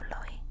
lovely.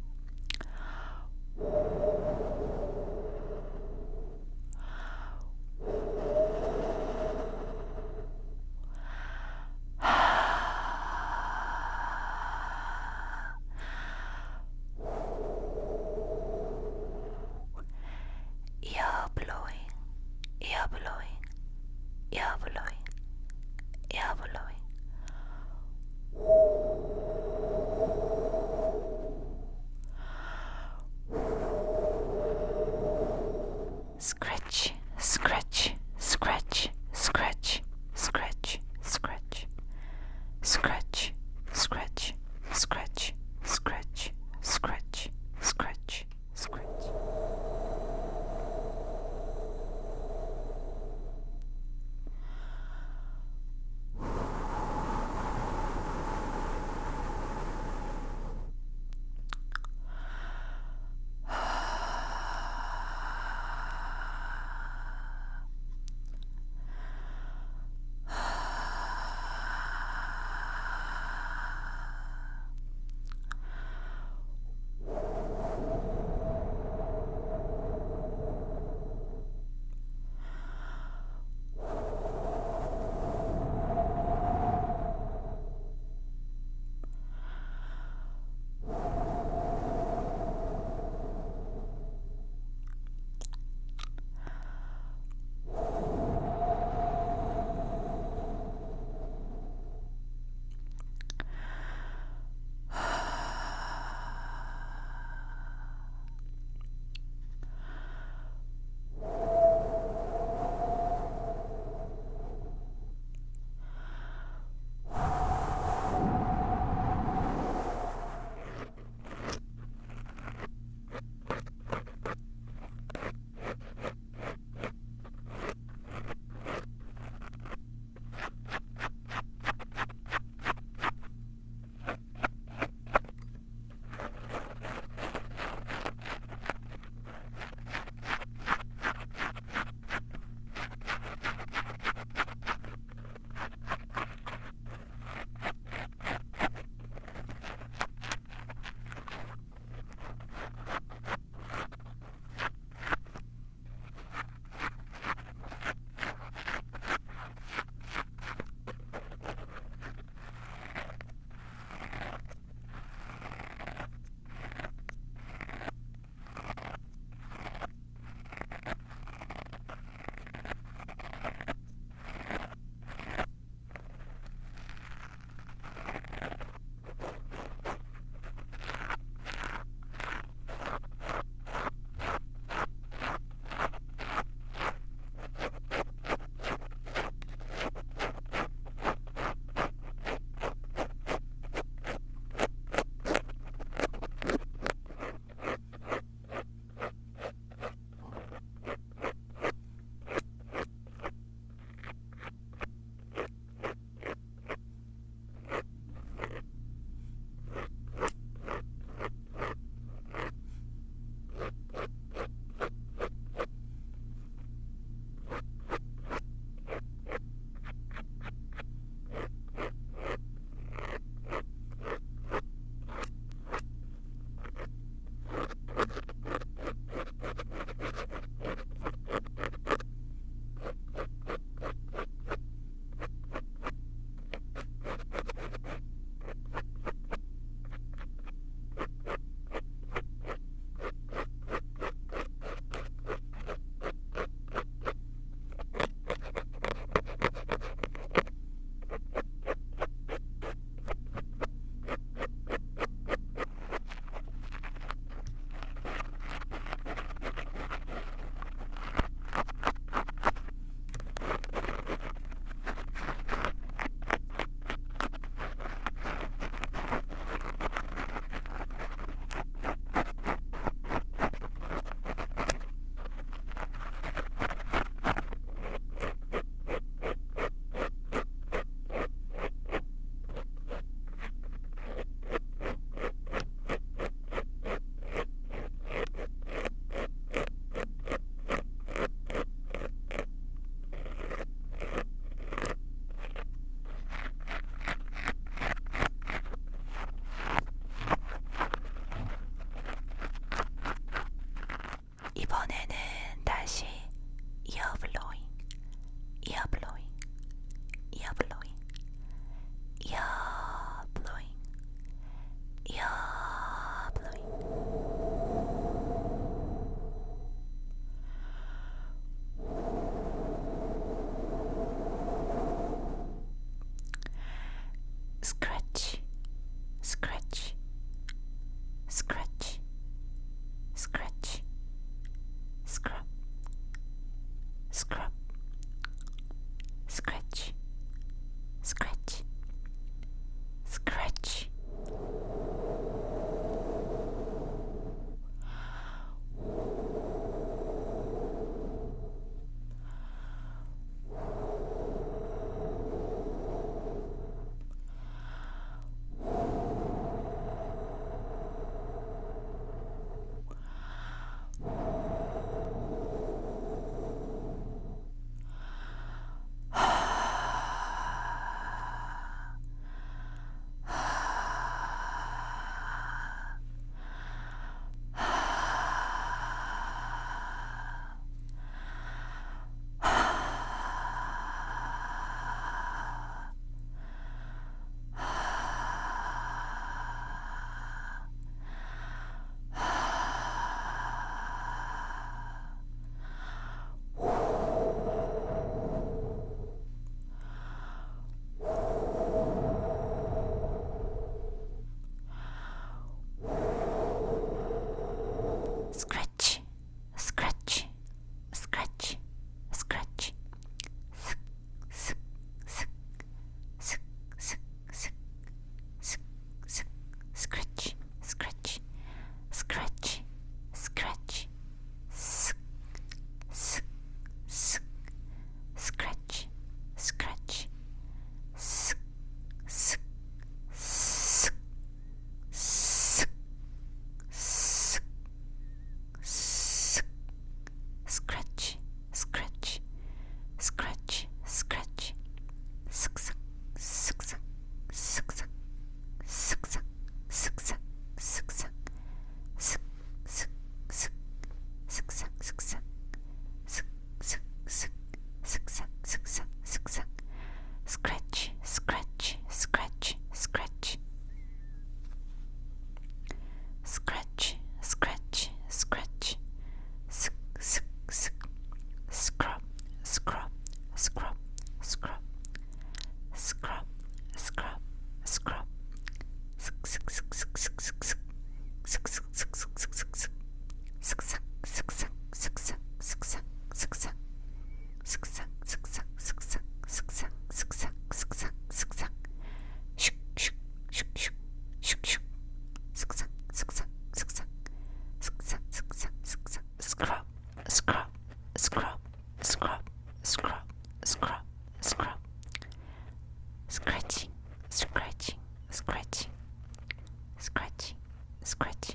scratching, scratching.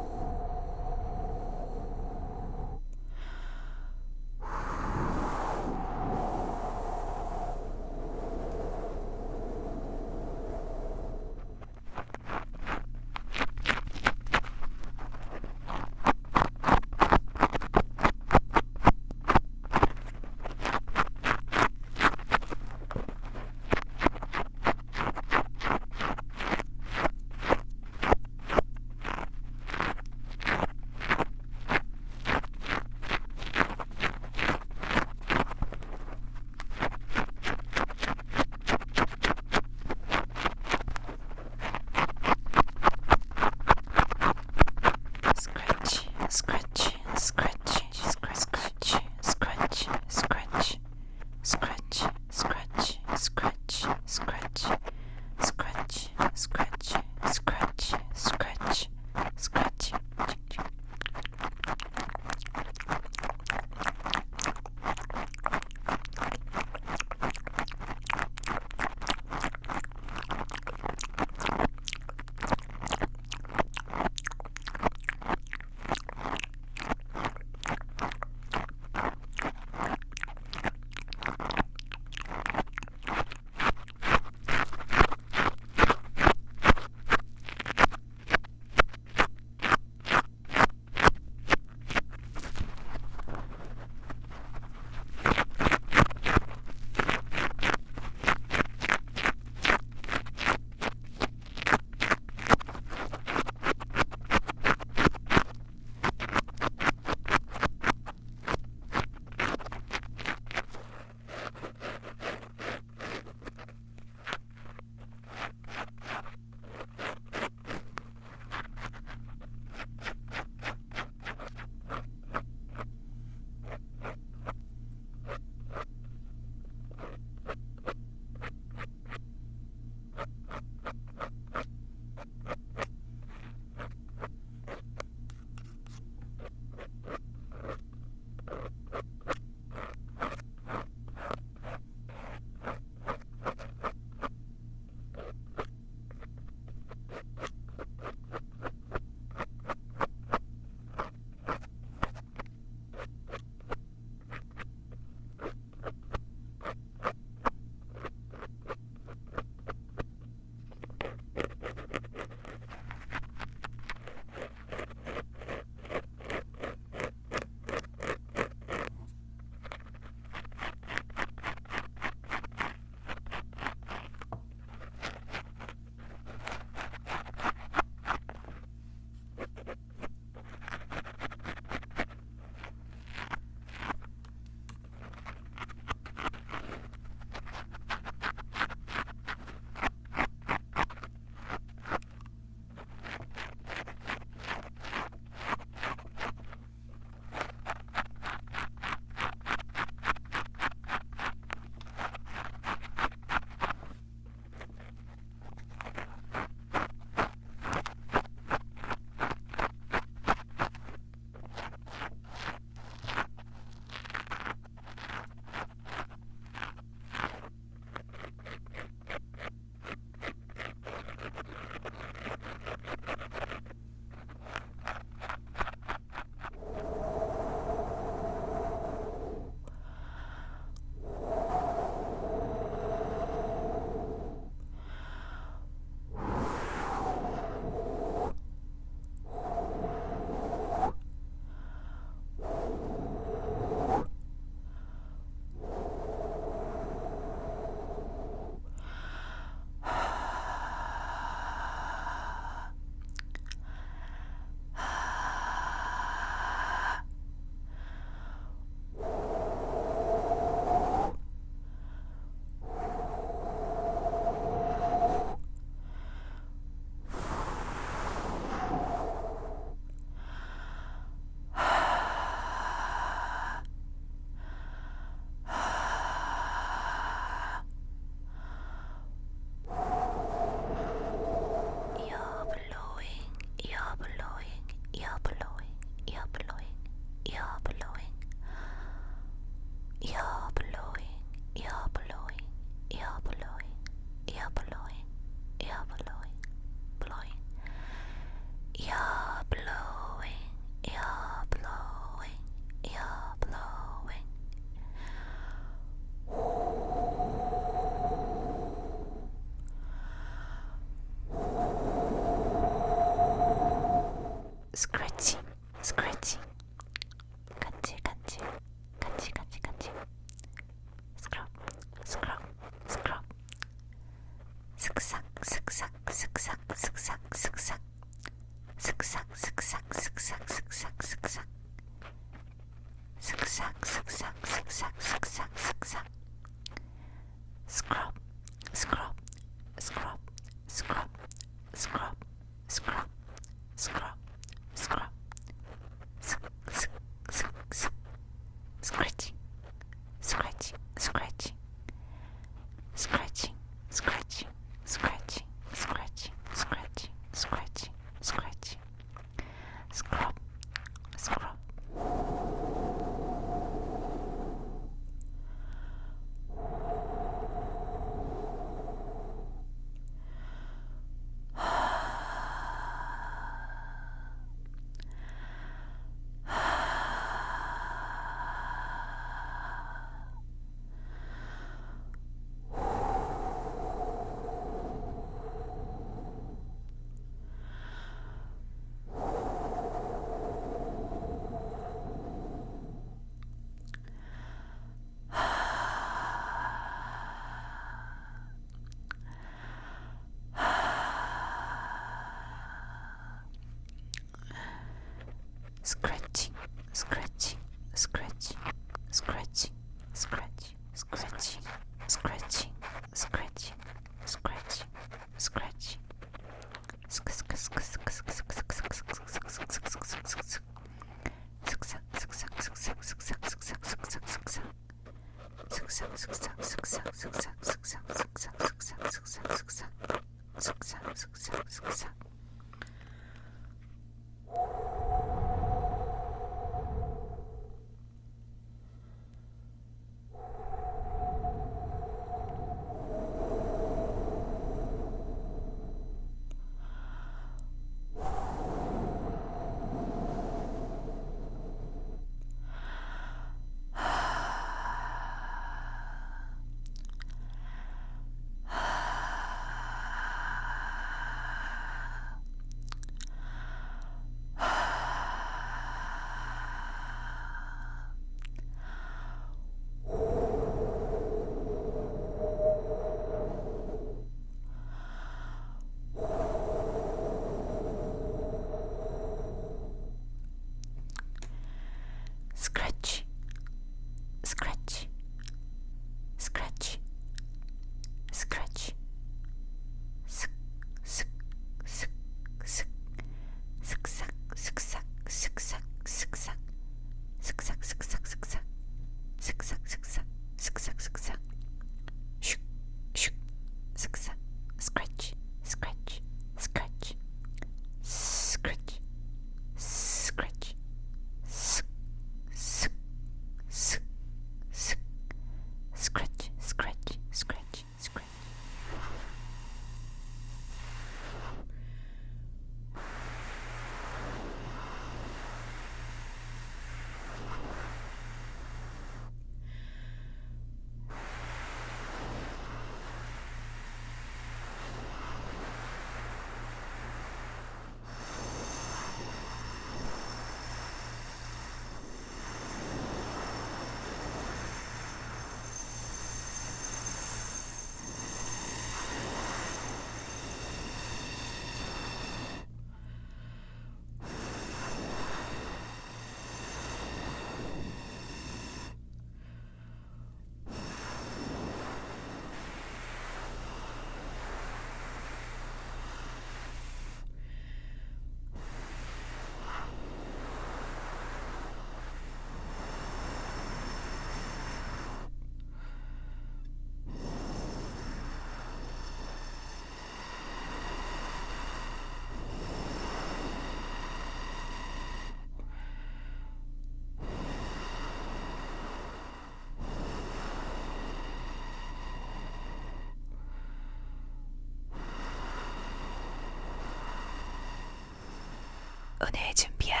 오늘 준비한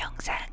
영상은